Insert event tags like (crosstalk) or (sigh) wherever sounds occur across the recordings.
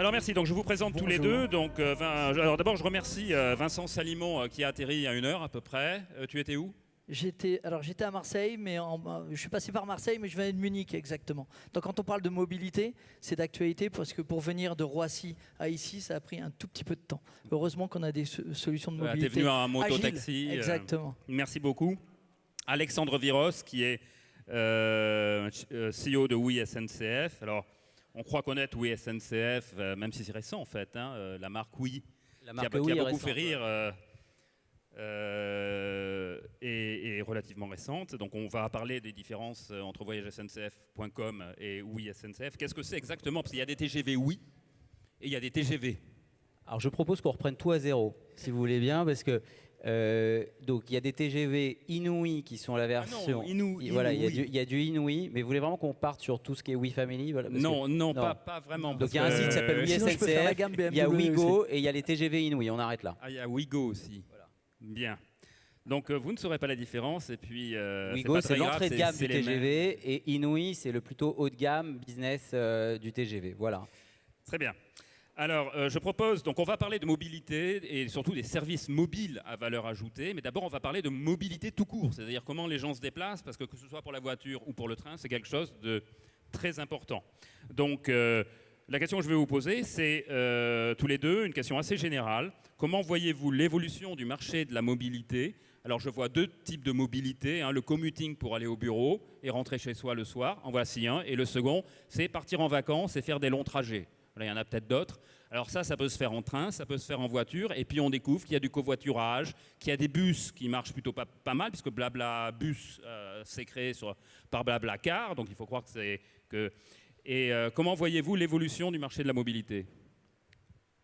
Alors merci, donc je vous présente tous les deux. Donc, euh, Vin- alors d'abord je remercie euh, Vincent Salimon euh, qui a atterri il y a une heure à peu près. Tu étais où? J'étais, alors j'étais à Marseille, mais en- je suis passé par Marseille, mais je venais de Munich exactement. Donc quand on parle de mobilité, c'est d'actualité parce que pour venir de Roissy à ici, ça a pris un tout petit peu de temps. Heureusement qu'on a des so- solutions de mobilité. T'es venu en moto-taxi. Exactement. merci beaucoup. Alexandre Viros qui est CEO de Oui SNCF. Alors on croit connaître Oui SNCF, euh, même si c'est récent en fait, hein, euh, la marque Oui. La qui a, qui beaucoup récente, fait rire ouais. euh, euh, et, et relativement récente. Donc on va parler des différences euh, entre voyagesncf.com et oui SNCF. Qu'est-ce que c'est exactement? Parce qu'il y a des TGV oui et il y a des TGV. Alors je propose qu'on reprenne tout à zéro, si vous voulez bien, parce que euh, donc il y a des TGV Inouï qui sont la version. Ah Inou- il- voilà, il y, a du- il y a du Inouï, mais vous voulez vraiment qu'on parte sur tout ce qui est We Family voilà, Non, que- non, pas, pas vraiment. Donc il y a un site qui s'appelle euh, Oui Sinon, je peux faire la SNCF, gamme il y a Wigo et il y a les TGV Inouï. On arrête là. Ah, il y a Wigo aussi. Bien. Donc euh, vous ne saurez pas la différence et puis euh, Wigo, c'est l'entrée de gamme du. TGV et Inouï, c'est le plutôt haut de gamme business du TGV. Voilà. Très bien. Alors, euh, je propose, donc on va parler de mobilité et surtout des services mobiles à valeur ajoutée, mais d'abord on va parler de mobilité tout court, c'est-à-dire comment les gens se déplacent, parce que que ce soit pour la voiture ou pour le train, c'est quelque chose de très important. Donc, euh, la question que je vais vous poser, c'est euh, tous les deux une question assez générale. Comment voyez-vous l'évolution du marché de la mobilité? Alors, je vois deux types de mobilité. hein, le commuting pour aller au bureau et rentrer chez soi le soir, en voici un. Et le second, c'est partir en vacances et faire des longs trajets. Il y en a peut-être d'autres. Alors ça, ça peut se faire en train, ça peut se faire en voiture, et puis on découvre qu'il y a du covoiturage, qu'il y a des bus qui marchent plutôt pas, mal, puisque Blabla Bus euh, s'est créé sur, par Blabla Car, donc il faut croire que c'est que. Et euh, comment voyez-vous l'évolution du marché de la mobilité?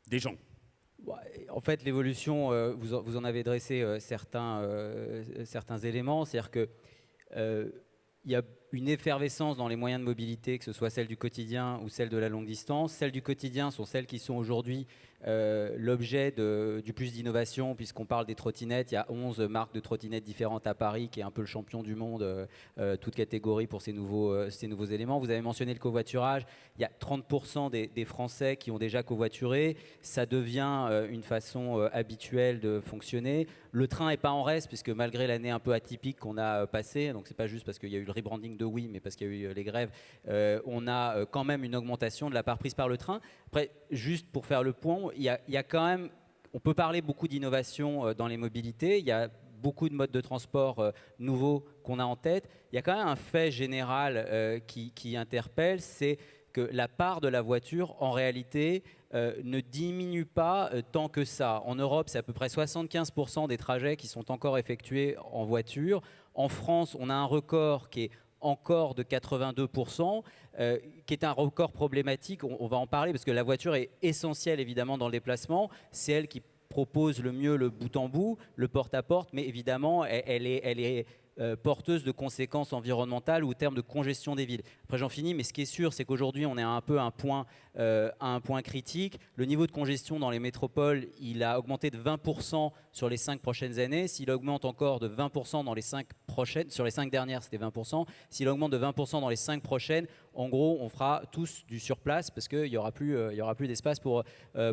Des gens En fait, l'évolution, euh, vous, en- avez dressé certains, certains éléments. C'est-à-dire que euh, il y a une effervescence dans les moyens de mobilité, que ce soit celle du quotidien ou celle de la longue distance. Celles du quotidien sont celles qui sont aujourd'hui euh, l'objet du plus d'innovation, puisqu'on parle des trottinettes. Il y a 11 marques de trottinettes différentes à Paris, qui est un peu le champion du monde, euh, euh, toute catégorie pour ces nouveaux, ces nouveaux éléments. Vous avez mentionné le covoiturage. Il y a 30% des, Français qui ont déjà covoituré. Ça devient une façon habituelle de fonctionner. Le train n'est pas en reste, puisque malgré l'année un peu atypique qu'on a passée, donc c'est pas juste parce qu'il y a eu le rebranding de Oui, mais parce qu'il y a eu les grèves, on a quand même une augmentation de la part prise par le train. Après, juste pour faire le point, il y a, quand même, on peut parler beaucoup d'innovation euh, dans les mobilités. Il y a beaucoup de modes de transport euh, nouveaux qu'on a en tête. Il y a quand même un fait général euh, qui, interpelle, c'est que la part de la voiture, en réalité, ne diminue pas tant que ça. En Europe, c'est à peu près 75% des trajets qui sont encore effectués en voiture. En France, on a un record qui est encore de 82%, euh, qui est un record problématique. On, va en parler parce que la voiture est essentielle évidemment dans le déplacement. C'est elle qui propose le mieux le bout en bout, le porte-à-porte, mais évidemment, elle est, elle est euh, porteuse de conséquences environnementales ou au terme de congestion des villes. Après, j'en finis, mais ce qui est sûr, c'est qu'aujourd'hui, on est un peu à un point, euh, un point critique. Le niveau de congestion dans les métropoles, il a augmenté de 20% sur les cinq prochaines années. S'il augmente encore de 20% dans les cinq prochaines, sur les cinq dernières, c'était 20%. S'il augmente de 20% dans les cinq prochaines, en gros, on fera tous du surplace parce qu'il n'y aura plus, euh, plus d'espace pour,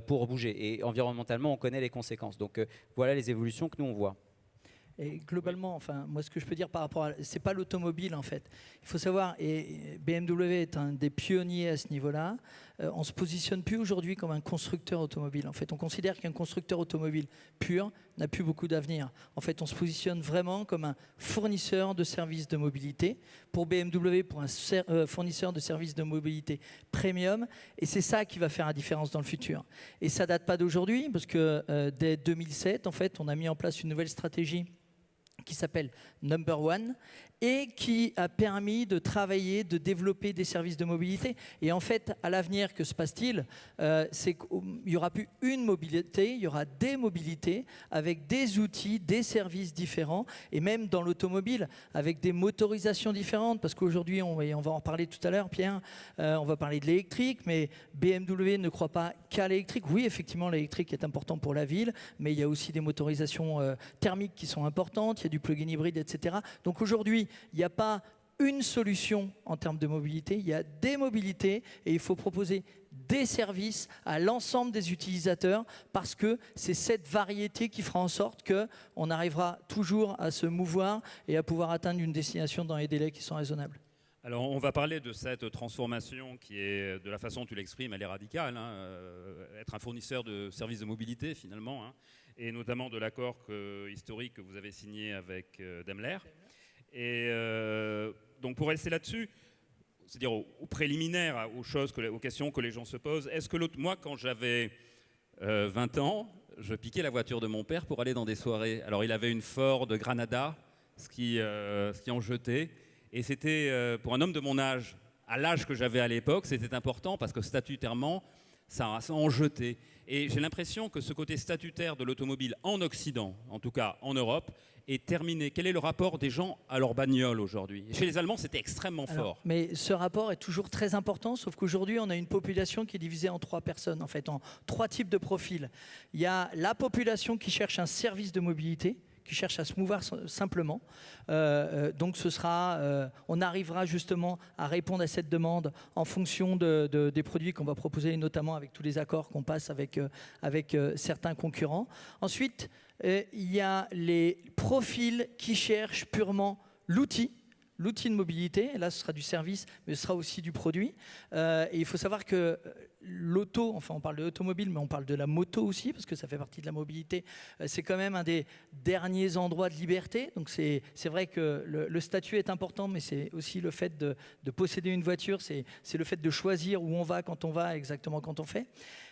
pour bouger. Et environnementalement, on connaît les conséquences. Donc voilà les évolutions que nous on voit. Et globalement, enfin, moi, ce que je peux dire par rapport à, c'est pas l'automobile en fait. Il faut savoir, et BMW est un des pionniers à ce niveau-là. euh, on se positionne plus aujourd'hui comme un constructeur automobile. En fait, on considère qu'un constructeur automobile pur n'a plus beaucoup d'avenir. En fait, on se positionne vraiment comme un fournisseur de services de mobilité pour BMW, pour un euh, fournisseur de services de mobilité premium. Et c'est ça qui va faire la différence dans le futur. Et ça date pas d'aujourd'hui, parce que euh, dès 2007, en fait, on a mis en place une nouvelle stratégie qui s'appelle Number One et qui a permis de travailler, de développer des services de mobilité. Et en fait, à l'avenir, que se passe-t-il? Euh, C'est qu'il n'y aura plus une mobilité, il y aura des mobilités avec des outils, des services différents, et même dans l'automobile, avec des motorisations différentes, parce qu'aujourd'hui, on, va en parler tout à l'heure, Pierre, euh, on va parler de l'électrique, mais BMW ne croit pas qu'à l'électrique. Oui, effectivement, l'électrique est important pour la ville, mais il y a aussi des motorisations euh, thermiques qui sont importantes, il y a du plug-in hybride, etc. Donc aujourd'hui, il n'y a pas une solution en termes de mobilité, il y a des mobilités et il faut proposer des services à l'ensemble des utilisateurs parce que c'est cette variété qui fera en sorte qu'on arrivera toujours à se mouvoir et à pouvoir atteindre une destination dans les délais qui sont raisonnables. Alors, on va parler de cette transformation qui est, de la façon dont tu l'exprimes, elle est radicale. Hein, euh, être un fournisseur de services de mobilité, finalement, hein, et notamment de l'accord historique que vous avez signé avec euh, Daimler. Et euh, donc, pour rester là-dessus, c'est-à-dire au, préliminaire, aux choses, aux questions que les gens se posent, est-ce que moi, quand j'avais 20 ans, je piquais la voiture de mon père pour aller dans des soirées. Alors, il avait une Ford Granada, ce qui, qui en jetait. Et c'était, euh, pour un homme de mon âge, à l'âge que j'avais à l'époque, c'était important parce que statutairement, ça en jetait. Et j'ai l'impression que ce côté statutaire de l'automobile en Occident, en tout cas en Europe, est terminé. Quel est le rapport des gens à leur bagnole aujourd'hui? Chez les Allemands, c'était extrêmement fort. Mais ce rapport est toujours très important, sauf qu'aujourd'hui, on a une population qui est divisée en trois personnes, en fait, en trois types de profils. Il y a la population qui cherche un service de mobilité, qui cherche à se mouvoir simplement. Euh, euh, donc ce sera, euh, on arrivera justement à répondre à cette demande en fonction de, des produits qu'on va proposer, notamment avec tous les accords qu'on passe avec, avec certains concurrents. Ensuite, il y a les profils qui cherchent purement l'outil l'outil de mobilité, là ce sera du service, mais ce sera aussi du produit. et il faut savoir que l'auto, enfin on parle de l'automobile, mais on parle de la moto aussi, parce que ça fait partie de la mobilité. Euh, c'est quand même un des derniers endroits de liberté. Donc c'est vrai que le, statut est important, mais c'est aussi le fait de, posséder une voiture, c'est le fait de choisir où on va, quand on va, exactement quand on fait.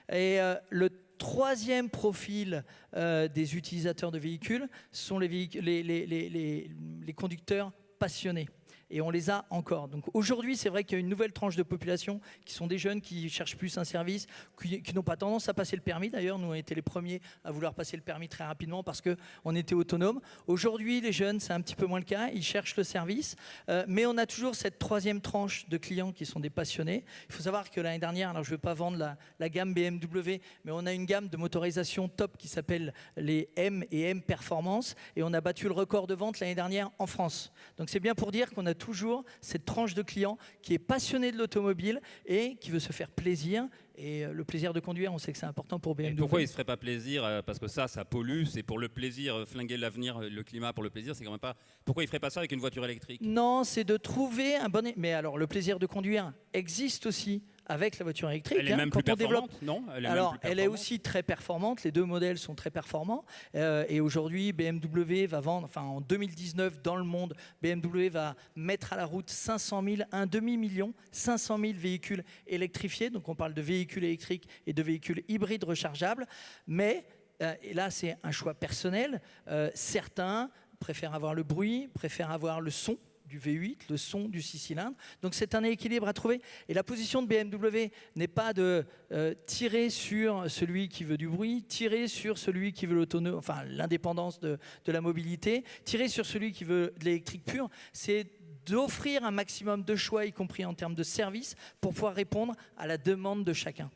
Et euh, le troisième profil euh, des utilisateurs de véhicules sont les, conducteurs passionnés et on les a encore. Donc aujourd'hui, c'est vrai qu'il y a une nouvelle tranche de population qui sont des jeunes qui cherchent plus un service, qui, n'ont pas tendance à passer le permis. D'ailleurs, nous, on été les premiers à vouloir passer le permis très rapidement parce qu'on était autonome. Aujourd'hui, les jeunes, c'est un petit peu moins le cas. Ils cherchent le service. Euh, mais on a toujours cette troisième tranche de clients qui sont des passionnés. Il faut savoir que l'année dernière, alors je ne veux pas vendre la, la, gamme BMW, mais on a une gamme de motorisation top qui s'appelle les M et M Performance. Et on a battu le record de vente l'année dernière en France. Donc c'est bien pour dire qu'on a toujours cette tranche de clients qui est passionné de l'automobile et qui veut se faire plaisir. Et euh, le plaisir de conduire, on sait que c'est important pour BMW. pourquoi il ne se ferait pas plaisir euh, Parce que ça, ça pollue, c'est pour le plaisir, euh, flinguer l'avenir, le climat pour le plaisir, c'est quand même pas... Pourquoi il ne ferait pas ça avec une voiture électrique? Non, c'est de trouver un bon... Mais alors, le plaisir de conduire existe aussi avec la voiture électrique. Elle est hein, même plus performante, non? Alors, elle est aussi très performante. Les deux modèles sont très performants. Euh, et aujourd'hui, BMW va vendre, enfin en 2019, dans le monde, BMW va mettre à la route 500 000, un demi-million, 500 000 véhicules électrifiés. Donc, on parle de véhicules électriques et de véhicules hybrides rechargeables. Mais, euh, et là, c'est un choix personnel. Euh, certains préfèrent avoir le bruit, préfèrent avoir le son du V8, le son du 6 cylindres. Donc c'est un équilibre à trouver. Et la position de BMW n'est pas de euh, tirer sur celui qui veut du bruit, tirer sur celui qui veut l'autonomie, enfin l'indépendance de, la mobilité, tirer sur celui qui veut de l'électrique pure. C'est d'offrir un maximum de choix, y compris en termes de services, pour pouvoir répondre à la demande de chacun.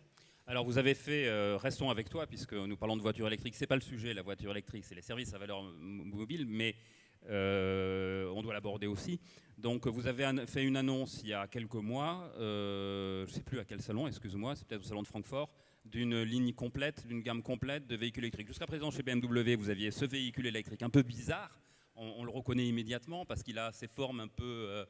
Alors vous avez fait, euh, restons avec toi, puisque nous parlons de voiture électrique, c'est pas le sujet, la voiture électrique, c'est les services à valeur mobile, mais on doit l'aborder aussi. Donc vous avez fait une annonce il y a quelques mois, euh, je ne sais plus à quel salon, excuse-moi, c'est peut-être au salon de Francfort, d'une ligne complète, d'une gamme complète de véhicules électriques. Jusqu'à présent, chez BMW, vous aviez ce véhicule électrique un peu bizarre. On, le reconnaît immédiatement parce qu'il a ces formes un peu...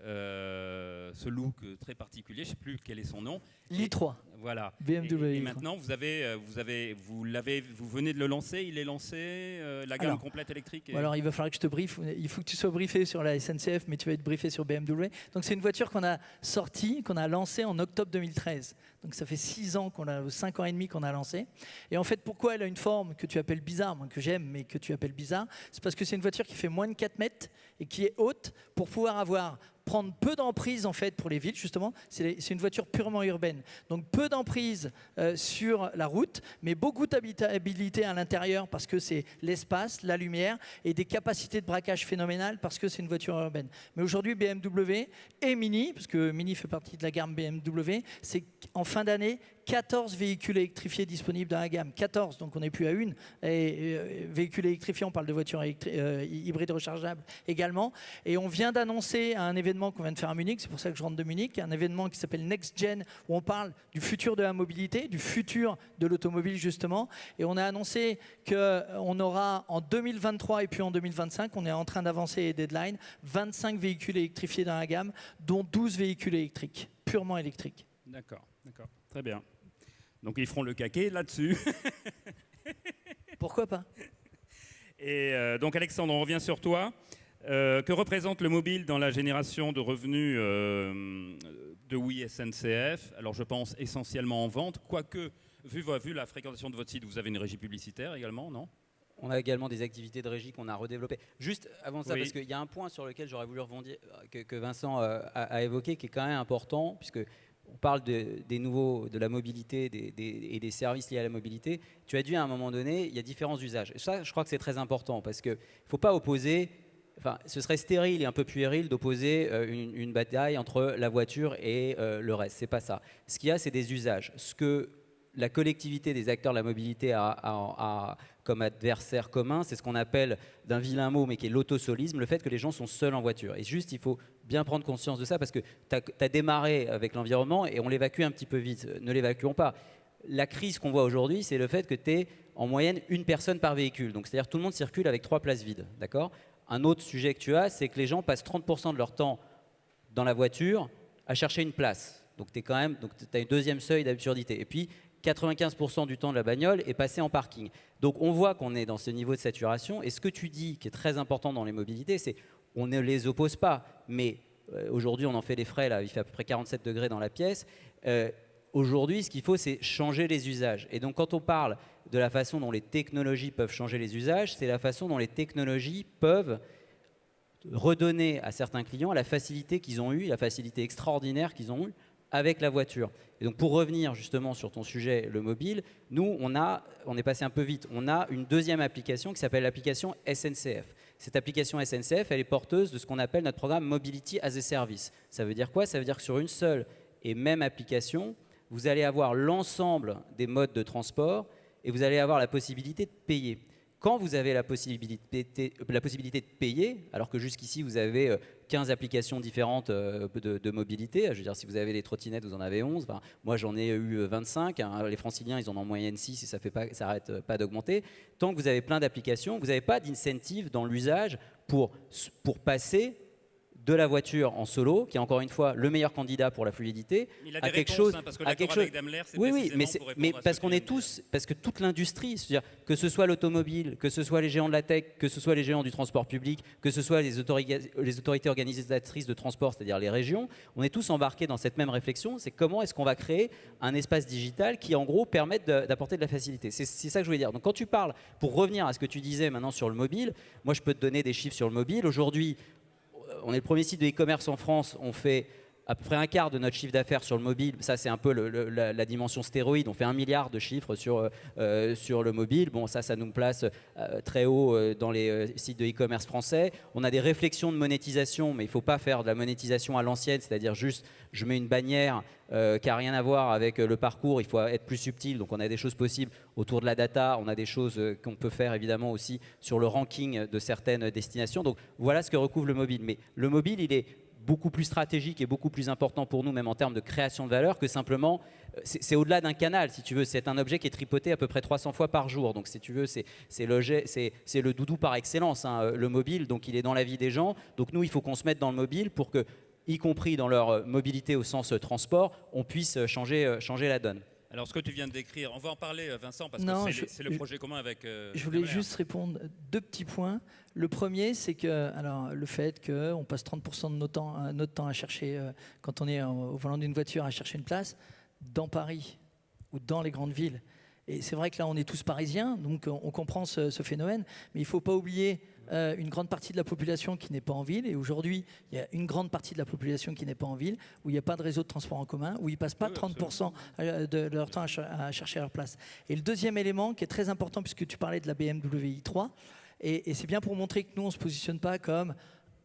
Euh, ce look très particulier, je ne sais plus quel est son nom. l'i3. Voilà. BMW. Et, maintenant, vous avez, euh, vous avez, vous l'avez, vous venez de le lancer. Il est lancé, euh, la gamme complète électrique. alors, il va falloir que je te briefe. Il faut que tu sois briefé sur la SNCF, mais tu vas être briefé sur BMW. Donc, c'est une voiture qu'on a sortie, qu'on a lancée en octobre 2013. Donc, ça fait 6 ans qu'on a, 5 ans et demi qu'on a lancé. Et en fait, pourquoi elle a une forme que tu appelles bizarre, que j'aime, mais que tu appelles bizarre, c'est parce que c'est une voiture qui fait moins de 4 mètres et qui est haute pour pouvoir avoir prendre peu d'emprise en fait pour les villes justement. C'est une voiture purement urbaine. Donc peu d'emprise euh, sur la route, mais beaucoup d'habitabilité à l'intérieur parce que c'est l'espace, la lumière et des capacités de braquage phénoménales parce que c'est une voiture urbaine. Mais aujourd'hui BMW et Mini, parce que Mini fait partie de la gamme BMW, c'est en fin d'année 14 véhicules électrifiés disponibles dans la gamme. 14, donc on n'est plus à une. Et, euh, véhicules électrifiés, on parle de voitures euh, hybrides rechargeables également. Et on vient d'annoncer un événement qu'on vient de faire à Munich, c'est pour ça que je rentre de Munich, un événement qui s'appelle Next Gen, où on parle du futur de la mobilité, du futur de l'automobile justement. Et on a annoncé qu'on aura en 2023 et puis en 2025, on est en train d'avancer les deadlines, 25 véhicules électrifiés dans la gamme, dont 12 véhicules électriques, purement électriques. D'accord, d'accord, très bien. Donc ils feront le caquet là-dessus. (laughs) Pourquoi pas? Et euh, donc Alexandre, on revient sur toi. Euh, que représente le mobile dans la génération de revenus euh, de Oui SNCF Alors je pense essentiellement en vente, quoique, vu, vu la fréquentation de votre site, vous avez une régie publicitaire également, non? On a également des activités de régie qu'on a redéveloppées. Juste avant ça, parce qu'il y a un point sur lequel j'aurais voulu rebondir, que, Vincent a, évoqué, qui est quand même important, puisque on parle de, des nouveaux, de la mobilité et des services liés à la mobilité. Tu as dit à un moment donné, il y a différents usages. Et ça, je crois que c'est très important, parce qu'il ne faut pas opposer Enfin, ce serait stérile et un peu puéril d'opposer euh, une, bataille entre la voiture et euh, le reste. C'est pas ça. Ce qu'il y a, c'est des usages. Ce que la collectivité des acteurs de la mobilité a, comme adversaire commun, c'est ce qu'on appelle d'un vilain mot, mais qui est l'autosolisme, le fait que les gens sont seuls en voiture. Et juste, il faut bien prendre conscience de ça parce que tu as, démarré avec l'environnement et on l'évacue un petit peu vite. Ne l'évacuons pas. La crise qu'on voit aujourd'hui, c'est le fait que tu es en moyenne une personne par véhicule. Donc, c'est-à-dire tout le monde circule avec trois places vides. D'accord? Un autre sujet que tu as, c'est que les gens passent 30% de leur temps dans la voiture à chercher une place. Donc tu as un deuxième seuil d'absurdité. Et puis 95% du temps de la bagnole est passé en parking. Donc on voit qu'on est dans ce niveau de saturation. Et ce que tu dis, qui est très important dans les mobilités, c'est on ne les oppose pas, mais euh, aujourd'hui on en fait les frais là, il fait à peu près 47 degrés dans la pièce. Euh, aujourd'hui, ce qu'il faut, c'est changer les usages. Et donc quand on parle de la façon dont les technologies peuvent changer les usages, c'est la façon dont les technologies peuvent redonner à certains clients la facilité qu'ils ont eue, la facilité extraordinaire qu'ils ont eue avec la voiture. Et donc pour revenir justement sur ton sujet, le mobile, nous, on, a, on est passé un peu vite, on a une deuxième application qui s'appelle l'application SNCF. Cette application SNCF, elle est porteuse de ce qu'on appelle notre programme Mobility as a Service. Ça veut dire quoi? Ça veut dire que sur une seule et même application, vous allez avoir l'ensemble des modes de transport et vous allez avoir la possibilité de payer. Quand vous avez la possibilité, la possibilité de payer, alors que jusqu'ici vous avez 15 euh, applications différentes euh, de, mobilité, je veux dire si vous avez les trottinettes, vous en avez 11, moi j'en ai eu 25, euh, hein. les franciliens ils en ont en moyenne 6 et ça ne s'arrête pas d'augmenter. Tant que vous avez plein d'applications, vous n'avez pas d'incentive dans l'usage pour, pour passer de la voiture en solo, qui est encore une fois le meilleur candidat pour la fluidité, il a à quelque chose, hein, parce que à quelque chose. Oui, oui, mais, mais parce qu'on est tous, parce que toute l'industrie, c'est-à-dire que ce soit l'automobile, que ce soit les géants de la tech, que ce soit les géants du transport public, que ce soit les, les autorités organisatrices de transport, c'est-à-dire les régions, on est tous embarqués dans cette même réflexion. C'est comment est-ce qu'on va créer un espace digital qui, en gros, permette d'apporter de la facilité. C'est ça que je voulais dire. Donc, quand tu parles, pour revenir à ce que tu disais maintenant sur le mobile, moi, je peux te donner des chiffres sur le mobile. Aujourd'hui, on est le premier site de e-commerce en France. On fait à peu près un quart de notre chiffre d'affaires sur le mobile. Ça, c'est un peu la, dimension stéroïde. On fait un milliard de chiffres sur, euh, euh, sur le mobile. Bon, ça, ça nous place euh, très haut dans les sites de e-commerce français. On a des réflexions de monétisation, mais il ne faut pas faire de la monétisation à l'ancienne, c'est-à-dire juste je mets une bannière qui n'a rien à voir avec le parcours. Il faut être plus subtil. Donc, on a des choses possibles autour de la data. On a des choses qu'on peut faire évidemment aussi sur le ranking de certaines destinations. Donc, voilà ce que recouvre le mobile. Mais le mobile, il est beaucoup plus stratégique et beaucoup plus important pour nous, même en termes de création de valeur, que simplement, euh, c'est au-delà d'un canal, si tu veux. C'est un objet qui est tripoté à peu près 300 fois par jour. Donc, si tu veux, c'est le doudou par excellence, hein, euh, le mobile. Donc, il est dans la vie des gens. Donc, nous, il faut qu'on se mette dans le mobile pour que, y compris dans leur euh, mobilité au sens transport, on puisse changer, changer la donne. Alors, ce que tu viens de décrire, on va en parler, Vincent, parce que c'est le, projet commun avec. je voulais juste répondre deux petits points. Le premier, c'est que alors, le fait qu'on passe 30% de notre temps, euh, notre temps à chercher, euh, quand on est au volant d'une voiture, à chercher une place, dans Paris ou dans les grandes villes. Et c'est vrai que là, on est tous parisiens, donc on comprend ce, phénomène, mais il ne faut pas oublier euh, une grande partie de la population qui n'est pas en ville. Et aujourd'hui, il y a une grande partie de la population qui n'est pas en ville, où il n'y a pas de réseau de transport en commun, où ils ne passent pas 30% de leur temps à, chercher leur place. Et le deuxième élément qui est très important, puisque tu parlais de la BMW i3, et, c'est bien pour montrer que nous, on ne se positionne pas comme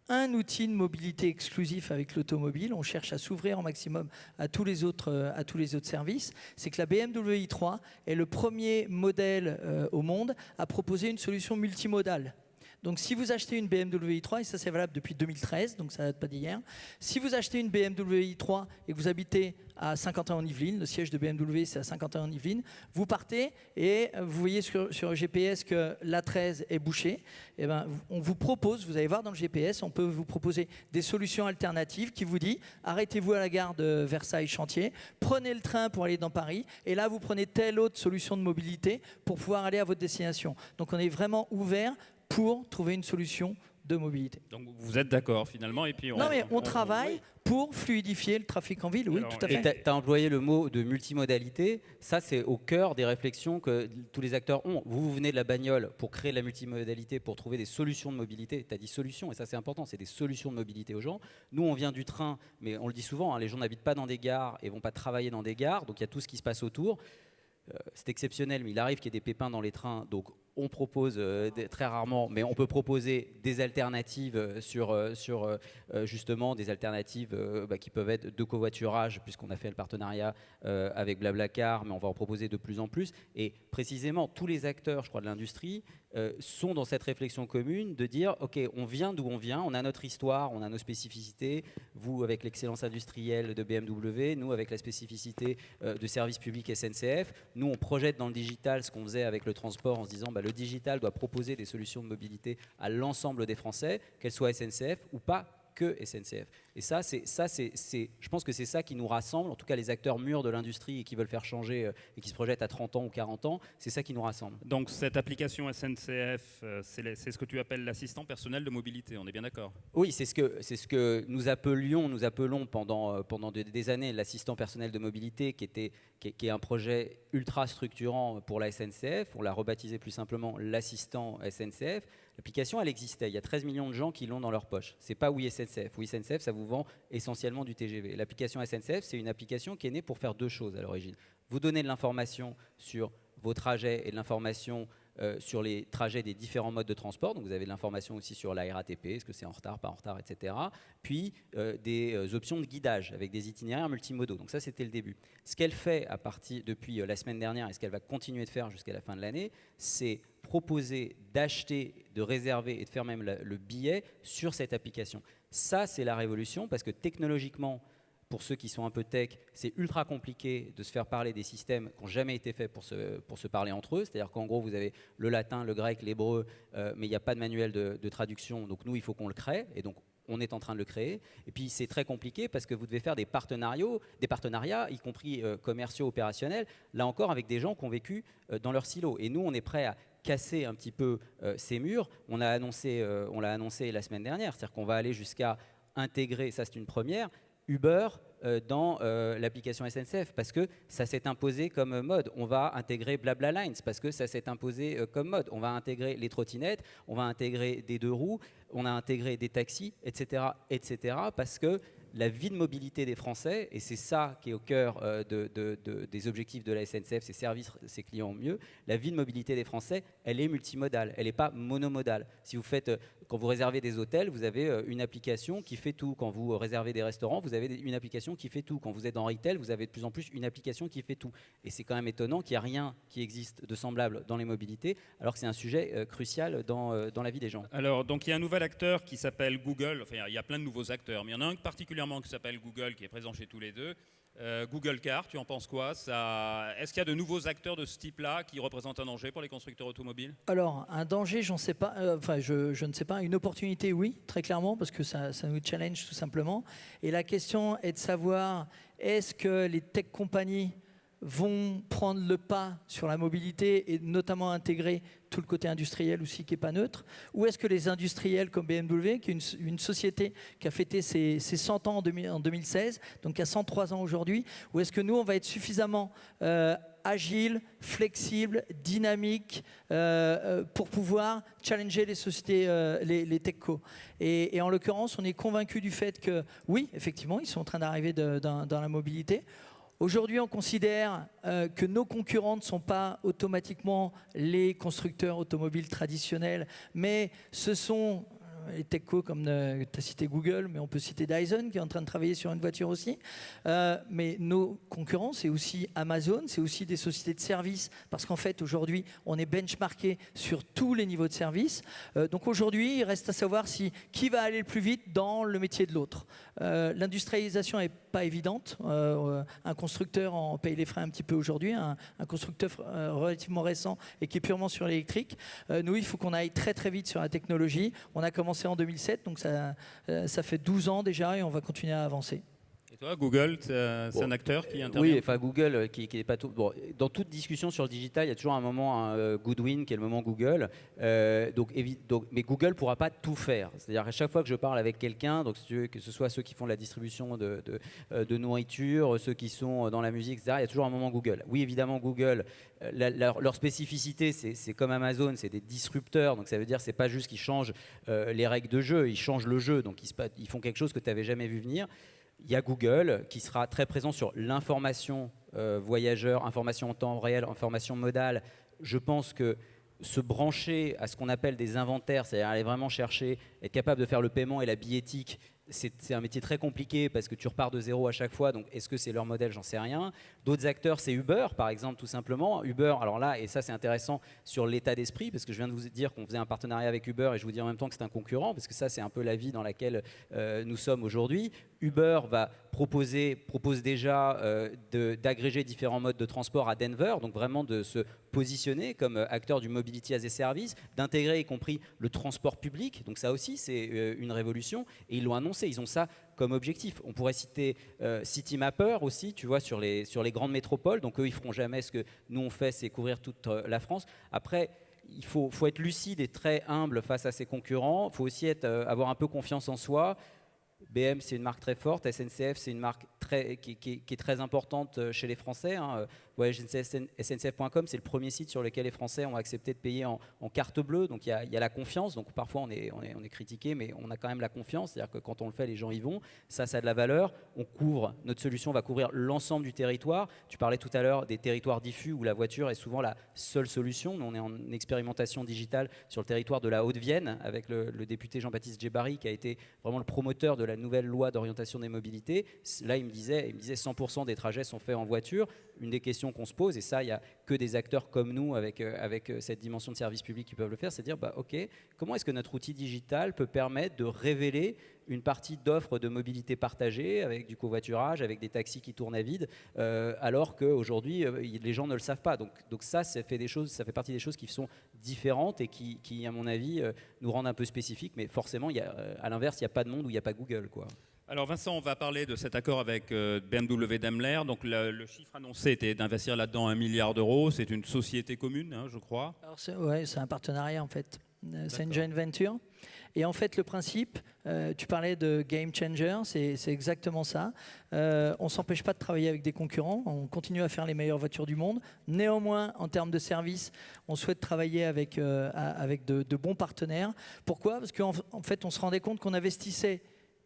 un outil de mobilité exclusif avec l'automobile. On cherche à s'ouvrir au maximum à tous les autres, euh, à tous les autres services. C'est que la BMW i3 est le premier modèle euh, au monde à proposer une solution multimodale. Donc si vous achetez une BMW i3, et ça c'est valable depuis 2013, donc ça date pas d'hier, si vous achetez une BMW i3 et que vous habitez à Saint-Quentin-en-Yvelines, le siège de BMW c'est à Saint-Quentin-en-Yvelines, vous partez et vous voyez sur, sur GPS que l'A13 est bouchée, et ben, on vous propose, vous allez voir dans le GPS, on peut vous proposer des solutions alternatives qui vous dit arrêtez-vous à la gare de Versailles-Chantier, prenez le train pour aller dans Paris, et là vous prenez telle autre solution de mobilité pour pouvoir aller à votre destination. Donc on est vraiment ouvert pour trouver une solution de mobilité. Donc vous êtes d'accord finalement et puis on, Non mais on, travaille pour fluidifier le trafic en ville, oui, Alors, tout à Et fait. tu as, employé le mot de multimodalité. Ça, c'est au cœur des réflexions que tous les acteurs ont. Vous, vous venez de la bagnole pour créer de la multimodalité, pour trouver des solutions de mobilité. Tu as dit solutions, et ça, c'est important. C'est des solutions de mobilité aux gens. Nous, on vient du train, mais on le dit souvent, hein, les gens n'habitent pas dans des gares et vont pas travailler dans des gares. Donc, il y a tout ce qui se passe autour. Euh, c'est exceptionnel, mais il arrive qu'il y ait des pépins dans les trains. Donc, on propose euh, très rarement, mais on peut proposer des alternatives euh, sur, euh, sur justement des alternatives bah, qui peuvent être de covoiturage, puisqu'on a fait le partenariat avec Blablacar, mais on va en proposer de plus en plus. Et précisément, tous les acteurs, je crois, de l'industrie sont dans cette réflexion commune de dire, OK, on vient d'où on vient, on a notre histoire, on a nos spécificités, vous avec l'excellence industrielle de BMW, nous avec la spécificité de service public SNCF, nous on projette dans le digital ce qu'on faisait avec le transport en se disant, bah, digital doit proposer des solutions de mobilité à l'ensemble des Français, qu'elles soient SNCF ou pas que SNCF. Et ça, c'est, ça c'est, je pense que c'est ça qui nous rassemble, en tout cas les acteurs mûrs de l'industrie et qui veulent faire changer euh, et qui se projettent à 30 ans ou 40 ans, c'est ça qui nous rassemble. Donc cette application SNCF, euh, c'est ce que tu appelles l'assistant personnel de mobilité, on est bien d'accord? Oui, c'est ce que c'est ce que nous appelions, nous appelons pendant euh, pendant des, des années l'assistant personnel de mobilité, qui était qui est un projet ultra structurant pour la SNCF. On l'a rebaptisé plus simplement l'assistant SNCF. L'application, elle existait. Il y a 13 millions de gens qui l'ont dans leur poche. C'est pas Oui SNCF. Oui SNCF, ça vous vend essentiellement du TGV. L'application SNCF, c'est une application qui est née pour faire deux choses à l'origine. Vous donner de l'information sur vos trajets et de l'information sur les trajets des différents modes de transport. Donc vous avez de l'information aussi sur la RATP, est-ce que c'est en retard, pas en retard, etc. Puis euh, des euh, options de guidage avec des itinéraires multimodaux. Donc ça, c'était le début. Ce qu'elle fait à partir depuis euh, la semaine dernière et ce qu'elle va continuer de faire jusqu'à la fin de l'année, c'est proposer d'acheter, de réserver et de faire même le billet sur cette application. Ça, c'est la révolution parce que technologiquement, pour ceux qui sont un peu tech, c'est ultra compliqué de se faire parler des systèmes qui n'ont jamais été faits pour se, pour se parler entre eux. C'est-à-dire qu'en gros, vous avez le latin, le grec, l'hébreu, euh, mais il n'y a pas de manuel de, traduction. Donc nous, il faut qu'on le crée. Et donc, on est en train de le créer. Et puis, c'est très compliqué parce que vous devez faire des partenariats, des partenariats y compris euh, commerciaux, opérationnels, là encore avec des gens qui ont vécu euh, dans leur silo. Et nous, on est prêt à casser un petit peu ces murs. On a annoncé, on l'a annoncé la semaine dernière, c'est-à-dire qu'on va aller jusqu'à intégrer, ça c'est une première, Uber euh, dans euh, l'application SNCF parce que ça s'est imposé comme mode. On va intégrer Blabla Lines parce que ça s'est imposé euh, comme mode. On va intégrer les trottinettes, on va intégrer des deux roues, on a intégré des taxis, etc., etc. Parce que la vie de mobilité des Français, et c'est ça qui est au cœur de- de- de- des objectifs de la SNCF, c'est servir ses clients au mieux, la vie de mobilité des Français, elle est multimodale, elle n'est pas monomodale. Si vous faites, quand vous réservez des hôtels, vous avez euh, une application qui fait tout. Quand vous euh, réservez des restaurants, vous avez une application qui fait tout. Quand vous êtes en retail, vous avez de plus en plus une application qui fait tout. Et c'est quand même étonnant qu'il n'y a rien qui existe de semblable dans les mobilités, alors que c'est un sujet euh, crucial dans, dans la vie des gens. Alors, donc il y a un nouvel acteur qui s'appelle Google. Enfin, il y a plein de nouveaux acteurs, mais il y en a un particulièrement qui s'appelle Google, qui est présent chez tous les deux. Euh, Google Car, tu en penses quoi? Est-ce qu'il y a de nouveaux acteurs de ce type-là qui représentent un danger pour les constructeurs automobiles? Alors, un danger, j'en sais pas. euh, Enfin, je, je ne sais pas. Une opportunité, oui, très clairement, parce que ça, ça nous challenge tout simplement. Et la question est de savoir est-ce que les tech compagnies vont prendre le pas sur la mobilité et notamment intégrer tout le côté industriel aussi qui n'est pas neutre Ou est-ce que les industriels comme BMW, qui est une, société qui a fêté ses, ses 100 ans en, 2000 en 2016, donc qui a 103 ans aujourd'hui, ou est-ce que nous, on va être suffisamment euh, agile, flexible, dynamique euh, euh, pour pouvoir challenger les sociétés, euh, les, les techco et, et en l'occurrence, on est convaincu du fait que oui, effectivement, ils sont en train d'arriver dans la mobilité. Aujourd'hui, on considère euh, que nos concurrents ne sont pas automatiquement les constructeurs automobiles traditionnels, mais ce sont les techco comme tu as cité Google, mais on peut citer Dyson qui est en train de travailler sur une voiture aussi. mais nos concurrents, c'est aussi Amazon, c'est aussi des sociétés de services, parce qu'en fait, aujourd'hui, on est benchmarké sur tous les niveaux de service. donc aujourd'hui, il reste à savoir si qui va aller le plus vite dans le métier de l'autre. L'industrialisation n'est pas évidente. un constructeur en paye les frais un petit peu aujourd'hui, un, constructeur relativement récent et qui est purement sur l'électrique. nous, il faut qu'on aille très très vite sur la technologie. On a commencé en 2007, donc euh, ça fait 12 ans déjà et on va continuer à avancer. Google, c'est un acteur qui intervient Oui, enfin Google, euh, qui, qui est pas tout. Bon, dans toute discussion sur le digital, il y a toujours un moment un euh, Goodwin qui est le moment Google. Euh, donc, donc, mais Google pourra pas tout faire. C'est-à-dire à chaque fois que je parle avec quelqu'un, donc que ce soit ceux qui font la distribution de, de, nourriture, ceux qui sont dans la musique, etc., il y a toujours un moment Google. Oui, évidemment, Google, leur, spécificité, c'est comme Amazon, c'est des disrupteurs. Donc ça veut dire c'est pas juste qu'ils changent les règles de jeu, ils changent le jeu. Donc ils, ils font quelque chose que tu n'avais jamais vu venir. Il y a Google qui sera très présent sur l'information euh, voyageur, information en temps réel, information modale. Je pense que se brancher à ce qu'on appelle des inventaires, c'est-à-dire aller vraiment chercher, être capable de faire le paiement et la billettique c'est un métier très compliqué parce que tu repars de zéro à chaque fois. Donc, est-ce que c'est leur modèle J'en sais rien. D'autres acteurs, c'est Uber, par exemple, tout simplement. Uber, alors là, et ça, c'est intéressant sur l'état d'esprit parce que je viens de vous dire qu'on faisait un partenariat avec Uber et je vous dis en même temps que c'est un concurrent parce que ça, c'est un peu la vie dans laquelle euh, nous sommes aujourd'hui. Uber va propose déjà euh, d'agréger différents modes de transport à Denver, donc vraiment de se positionner comme euh, acteur du mobility as a service, d'intégrer y compris le transport public. Donc ça aussi, c'est une révolution et ils l'ont annoncé ils ont ça comme objectif. On pourrait citer euh, CityMapper aussi, tu vois, sur les, grandes métropoles. Donc eux, ils feront jamais ce que nous on fait, c'est couvrir toute euh, la France. Après, il faut, être lucide et très humble face à ses concurrents. Il faut aussi euh, avoir un peu confiance en soi. BM, c'est une marque très forte. SNCF, c'est une marque qui, est très importante chez les Français. Hein. SNCF.com, c'est le premier site sur lequel les Français ont accepté de payer en, carte bleue. Donc il y, a, la confiance. Donc parfois on est, critiqué, mais on a quand même la confiance. C'est-à-dire que quand on le fait, les gens y vont. Ça, ça a de la valeur. On couvre, notre solution va couvrir l'ensemble du territoire. Tu parlais tout à l'heure des territoires diffus où la voiture est souvent la seule solution. Nous, on est en expérimentation digitale sur le territoire de la Haute-Vienne avec le, député Jean-Baptiste Djebari qui a été vraiment le promoteur de la nouvelle loi d'orientation des mobilités. Là, il me disait, il me disait 100% des trajets sont faits en voiture. Une des questions qu'on se pose, et ça, il n'y a que des acteurs comme nous avec, euh, avec euh, cette dimension de service public qui peuvent le faire, c'est dire, bah, OK, comment est-ce que notre outil digital peut permettre de révéler une partie d'offres de mobilité partagée avec du covoiturage, avec des taxis qui tournent à vide, euh, alors qu'aujourd'hui, les gens ne le savent pas. Donc, donc ça, ça fait, des choses, ça fait partie des choses qui sont différentes et qui, à mon avis, nous rendent un peu spécifiques. Mais forcément, il y a, à l'inverse, il n'y a pas de monde où il n'y a pas Google. Quoi. Alors Vincent, on va parler de cet accord avec euh, BMW Daimler. Donc le, chiffre annoncé était d'investir là-dedans un milliard d'euros. C'est une société commune, hein, je crois. Oui, c'est un partenariat en fait. Euh, c'est une joint venture. Et en fait, le principe, euh, tu parlais de game changer, c'est exactement ça. on ne s'empêche pas de travailler avec des concurrents, on continue à faire les meilleures voitures du monde. Néanmoins, en termes de service, on souhaite travailler avec, avec de, de, bons partenaires. Pourquoi? Parce qu'en en fait, on se rendait compte qu'on investissait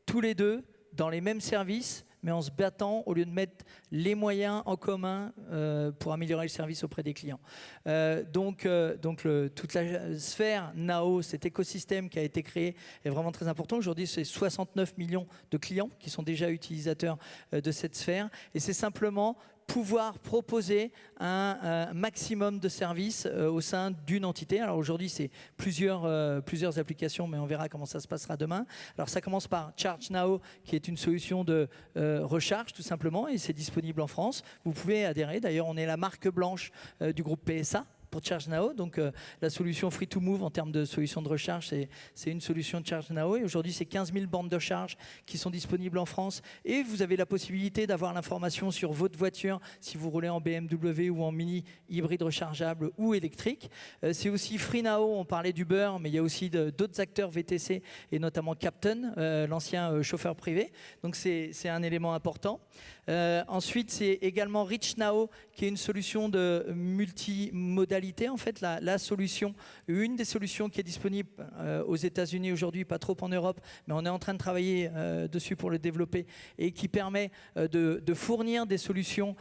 tous les deux dans les mêmes services, mais en se battant au lieu de mettre les moyens en commun euh, pour améliorer le service auprès des clients. Euh, donc, euh, donc toute la sphère NAO, cet écosystème qui a été créé, est vraiment très important. Aujourd'hui, c'est 69 millions de clients qui sont déjà utilisateurs de cette sphère. Et c'est simplement pouvoir proposer un, maximum de services euh, au sein d'une entité. Alors aujourd'hui, c'est plusieurs, euh, plusieurs applications, mais on verra comment ça se passera demain. Alors ça commence par Charge Now, qui est une solution de euh, recharge tout simplement, et c'est disponible en France. Vous pouvez adhérer. D'ailleurs, on est la marque blanche du groupe PSA pour Charge Now. Donc euh, la solution Free to Move en termes de solution de recharge, c'est une solution de Charge Now. Et aujourd'hui, c'est 15 000 bandes de charge qui sont disponibles en France. Et vous avez la possibilité d'avoir l'information sur votre voiture si vous roulez en BMW ou en mini hybride rechargeable ou électrique. Euh, c'est aussi Free Now, on parlait d'Uber, mais il y a aussi d'autres acteurs VTC et notamment Captain, euh, l'ancien chauffeur privé. Donc c'est un élément important. Ensuite, c'est également Rich Now, qui est une solution de multimodalité en fait, la, solution, une des solutions qui est disponible euh, aux États-Unis aujourd'hui, pas trop en Europe, mais on est en train de travailler euh, dessus pour le développer et qui permet euh, de, fournir des solutions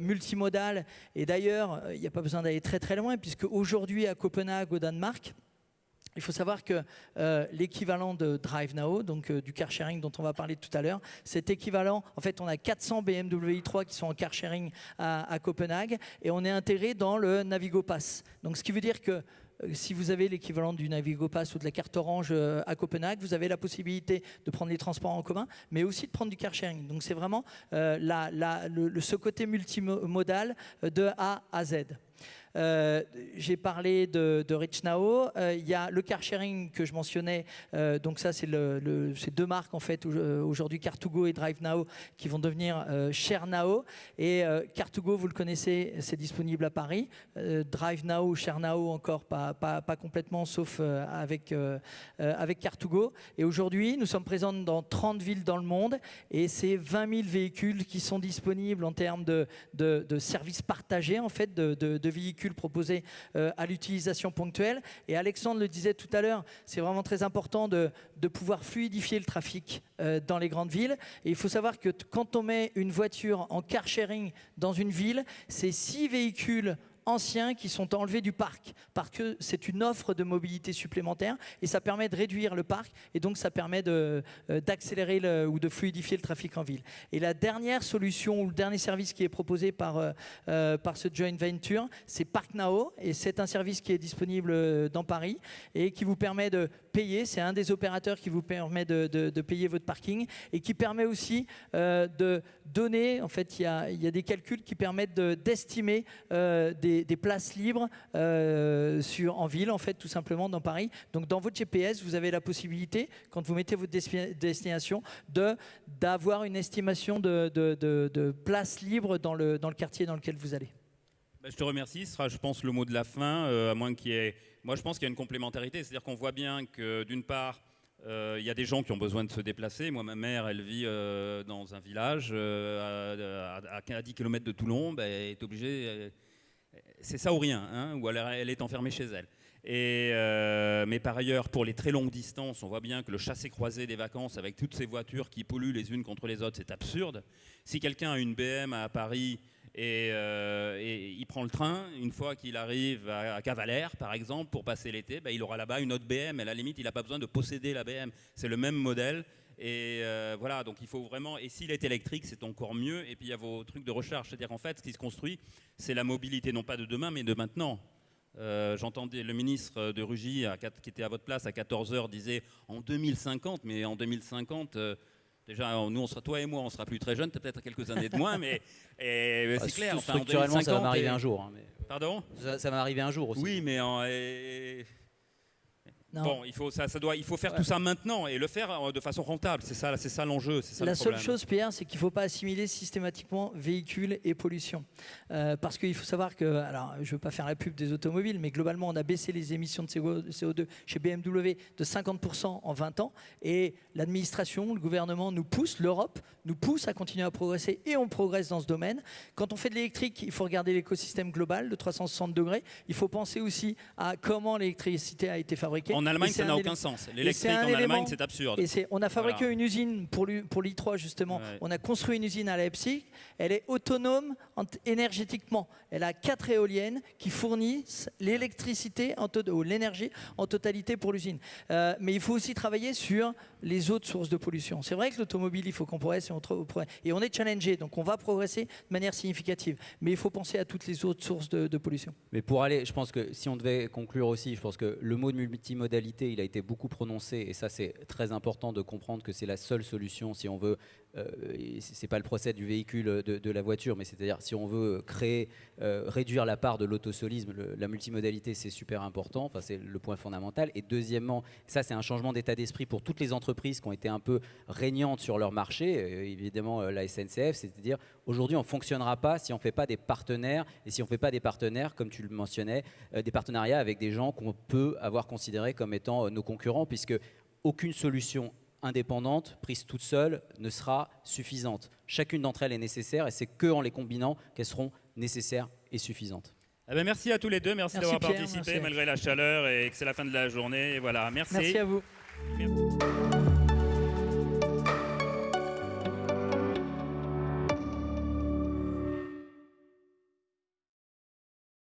multimodales. Et d'ailleurs, il n'y a pas besoin d'aller très très loin, puisque aujourd'hui à Copenhague, au Danemark, il faut savoir que euh, l'équivalent de DriveNow, donc euh, du car sharing dont on va parler tout à l'heure, cet équivalent, en fait, on a 400 BMW i3 qui sont en car sharing à, Copenhague et on est intégré dans le Navigo Pass. Donc, ce qui veut dire que euh, si vous avez l'équivalent du Navigo Pass ou de la carte orange à Copenhague, vous avez la possibilité de prendre les transports en commun, mais aussi de prendre du car sharing. Donc c'est vraiment ce côté multimodal de A à Z. Euh, j'ai parlé de, de RichNow. Euh, il y a le car sharing que je mentionnais. Euh, donc ça, c'est le, deux marques en fait aujourd'hui, Car2Go et DriveNow, qui vont devenir ShareNow. Et Car2Go, vous le connaissez, c'est disponible à Paris. DriveNow ou ShareNow encore pas, complètement, sauf avec, avec Car2Go. Et aujourd'hui, nous sommes présents dans 30 villes dans le monde et c'est 20 000 véhicules qui sont disponibles en termes de, de, services partagés en fait, de véhicules proposés euh, à l'utilisation ponctuelle. Et Alexandre le disait tout à l'heure, c'est vraiment très important de, de, pouvoir fluidifier le trafic euh, dans les grandes villes. Et il faut savoir que quand on met une voiture en car sharing dans une ville, c'est six véhicules anciens qui sont enlevés du parc parce que c'est une offre de mobilité supplémentaire et ça permet de réduire le parc et donc ça permet euh, d'accélérer ou de fluidifier le trafic en ville. Et la dernière solution ou le dernier service qui est proposé par, euh, euh, par ce joint venture, c'est ParkNow et c'est un service qui est disponible dans Paris et qui vous permet de payer. C'est un des opérateurs qui vous permet de, de, payer votre parking et qui permet aussi de donner, en fait, il y a, y a, des calculs qui permettent d'estimer des des, places libres euh, sur, en ville, en fait, tout simplement dans Paris. Donc dans votre GPS, vous avez la possibilité, quand vous mettez votre destination, d'avoir une estimation de, de, places libres dans le, dans le quartier dans lequel vous allez. Bah, je te remercie. Ce sera, je pense, le mot de la fin, euh, à moins qu'il y ait... Moi, je pense qu'il y a une complémentarité. C'est-à-dire qu'on voit bien que, d'une part, euh, il y a des gens qui ont besoin de se déplacer. Moi, ma mère, elle vit dans un village à, à, 10 km de Toulon. Bah, elle est obligée, c'est ça ou rien, hein, ou elle, est enfermée chez elle. Et, euh, mais par ailleurs, pour les très longues distances, on voit bien que le chassé-croisé des vacances avec toutes ces voitures qui polluent les unes contre les autres, c'est absurde. Si quelqu'un a une BM à Paris et, euh, il prend le train, une fois qu'il arrive à, Cavalère, par exemple, pour passer l'été, ben, il aura là-bas une autre BM. Et à la limite, il n'a pas besoin de posséder la BM. C'est le même modèle. Et euh, voilà, donc il faut vraiment. Et s'il est électrique, c'est encore mieux. Et puis il y a vos trucs de recharge. C'est-à-dire en fait, ce qui se construit, c'est la mobilité non pas de demain, mais de maintenant. Euh, j'entendais le ministre de Rugy, qui était à votre place à 14h, disait en 2050, mais en 2050. Euh, déjà, nous, on sera, toi et moi, on sera plus très jeunes, peut-être quelques années de moins, mais, (laughs) c'est ah, clair. Enfin, structurellement, ça va m'arriver un jour. Hein, Pardon? Ça, va m'arriver un jour aussi. Oui, mais en, Bon, il faut, ça, ça doit, il faut faire tout ça maintenant et le faire euh, de façon rentable. C'est ça, c'est ça l'enjeu. La seule chose, Pierre, c'est qu'il ne faut pas assimiler systématiquement véhicules et pollution. Euh, parce qu'il faut savoir que, alors, je ne veux pas faire la pub des automobiles, mais globalement, on a baissé les émissions de CO2 chez BMW de 50% en 20 ans. Et l'administration, le gouvernement nous pousse, l'Europe nous pousse à continuer à progresser et on progresse dans ce domaine. Quand on fait de l'électrique, il faut regarder l'écosystème global de 360 degrés. Il faut penser aussi à comment l'électricité a été fabriquée. En Allemagne, ça n'a aucun sens. L'électrique en Allemagne, c'est absurde. Et on a fabriqué une usine pour l'I3, justement. On a construit une usine à Leipzig. Elle est autonome énergétiquement. Elle a quatre éoliennes qui fournissent l'électricité, ou l'énergie en totalité pour l'usine. Euh, mais il faut aussi travailler sur les autres sources de pollution. C'est vrai que l'automobile, il faut qu'on progresse et on, et on est challengé, donc on va progresser de manière significative. Mais il faut penser à toutes les autres sources de, de pollution. Mais pour aller, je pense que si on devait conclure aussi, je pense que le mot de multimodalité il a été beaucoup prononcé, et ça c'est très important de comprendre que c'est la seule solution si on veut euh, c'est pas le procès du véhicule de, la voiture, mais c'est-à-dire si on veut créer, euh, réduire la part de l'autosolisme, la multimodalité, c'est super important. Enfin, c'est le point fondamental. Et deuxièmement, ça, c'est un changement d'état d'esprit pour toutes les entreprises qui ont été un peu régnantes sur leur marché. Euh, évidemment, la SNCF, c'est-à-dire aujourd'hui, on fonctionnera pas si on fait pas des partenaires et si on fait pas des partenaires, comme tu le mentionnais, des partenariats avec des gens qu'on peut avoir considérés comme étant nos concurrents, puisque aucune solution indépendante, prise toute seule, ne sera suffisante. Chacune d'entre elles est nécessaire et c'est que en les combinant qu'elles seront nécessaires et suffisantes. Eh ben, merci à tous les deux, merci, d'avoir participé malgré la chaleur et que c'est la fin de la journée. voilà, merci. Merci à vous.